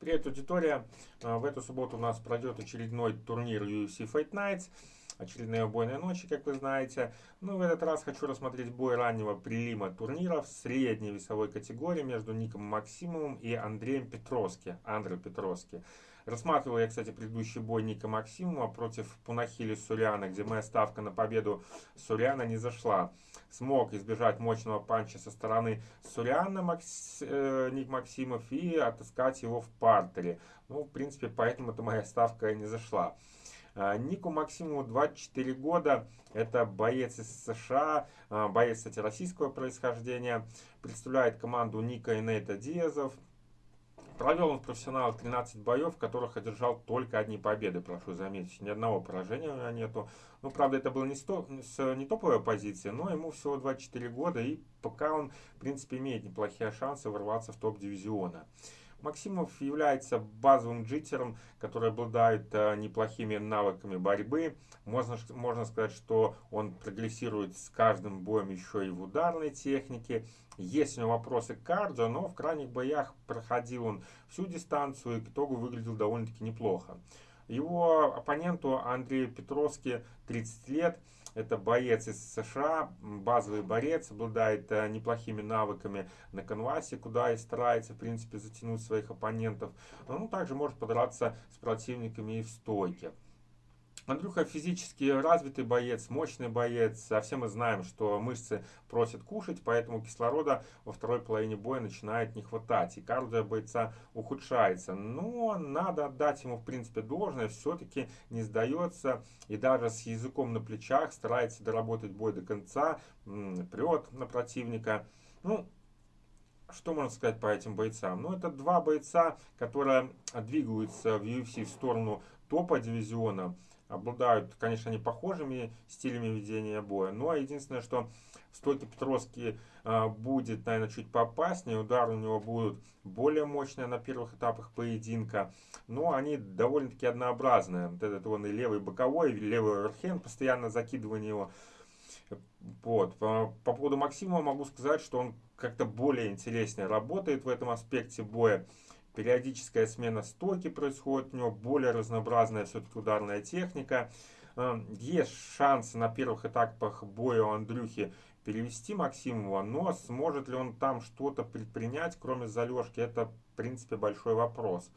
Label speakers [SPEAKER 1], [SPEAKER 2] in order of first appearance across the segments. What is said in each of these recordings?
[SPEAKER 1] Привет, аудитория! А, в эту субботу у нас пройдет очередной турнир UFC Fight Nights. Очередные убойные ночи, как вы знаете. Ну, в этот раз хочу рассмотреть бой раннего прилима турнира в средней весовой категории между Ником Максимовым и Андреем Петровски. Андре Петровски. Рассматривал я, кстати, предыдущий бой Ника Максимова против Пунахили Суряна, где моя ставка на победу Суряна не зашла. Смог избежать мощного панча со стороны Суряна Макс, э, Ник Максимов и отыскать его в партере. Ну, в принципе, поэтому-то моя ставка не зашла. А, Нику Максимову 24 года, это боец из США, а, боец, кстати, российского происхождения, представляет команду Ника и Нейта Диазов. Провел он в профессионалах 13 боев, в которых одержал только одни победы, прошу заметить. Ни одного поражения у него нету. Ну, правда, это было не, сто, не топовая позиция, но ему всего 24 года, и пока он, в принципе, имеет неплохие шансы ворваться в топ дивизиона. Максимов является базовым джитером, который обладает э, неплохими навыками борьбы. Можно, можно сказать, что он прогрессирует с каждым боем еще и в ударной технике. Есть у него вопросы к кардио, но в крайних боях проходил он всю дистанцию и к итогу выглядел довольно-таки неплохо. Его оппоненту Андрею Петровски 30 лет. Это боец из США, базовый борец, обладает э, неплохими навыками на канвасе, куда и старается, в принципе, затянуть своих оппонентов. Но он также может подраться с противниками и в стойке. Андрюха физически развитый боец, мощный боец. А все мы знаем, что мышцы просят кушать, поэтому кислорода во второй половине боя начинает не хватать. И кардио бойца ухудшается. Но надо отдать ему, в принципе, должное. Все-таки не сдается. И даже с языком на плечах старается доработать бой до конца. Прет на противника. Ну, что можно сказать по этим бойцам? Ну, это два бойца, которые двигаются в UFC в сторону топа дивизиона обладают, конечно, не похожими стилями ведения боя, но единственное, что в стойке Петровски э, будет, наверное, чуть поопаснее, удары у него будут более мощные на первых этапах поединка, но они довольно-таки однообразные. Вот этот он и левый боковой, и левый оверхенд, постоянно закидывание его. Вот. По, по поводу Максима могу сказать, что он как-то более интереснее работает в этом аспекте боя периодическая смена стойки происходит, у него более разнообразная все-таки ударная техника. Э, есть шансы на первых этапах боя у Андрюхи перевести Максимова, но сможет ли он там что-то предпринять, кроме залежки, это в принципе большой вопрос.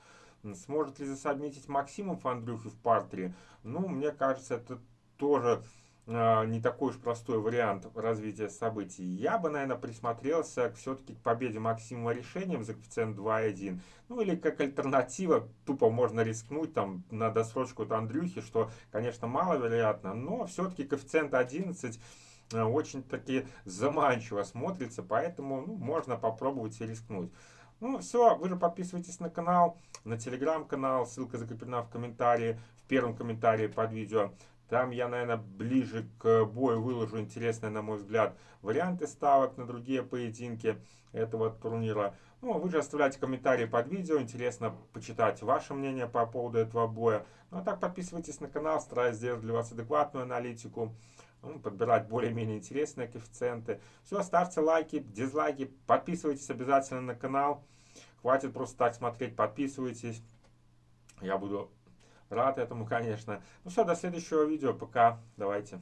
[SPEAKER 1] Сможет ли засобмитить Максимов Андрюхи в партере? Ну, мне кажется, это тоже не такой уж простой вариант развития событий. Я бы, наверное, присмотрелся все-таки к победе Максимова решением за коэффициент 2,1. Ну или как альтернатива, тупо можно рискнуть там на досрочку от Андрюхи, что, конечно, маловероятно, но все-таки коэффициент 11 э, очень-таки заманчиво смотрится, поэтому ну, можно попробовать и рискнуть. Ну все, вы же подписывайтесь на канал, на телеграм-канал, ссылка закреплена в комментарии, в первом комментарии под видео. Там я, наверное, ближе к бою выложу интересные, на мой взгляд, варианты ставок на другие поединки этого турнира. Ну, вы же оставляйте комментарии под видео, интересно почитать ваше мнение по поводу этого боя. Ну, а так подписывайтесь на канал, стараюсь сделать для вас адекватную аналитику, ну, подбирать более-менее интересные коэффициенты. Все, ставьте лайки, дизлайки, подписывайтесь обязательно на канал. Хватит просто так смотреть, подписывайтесь. Я буду Рад этому, конечно. Ну все, до следующего видео. Пока. Давайте.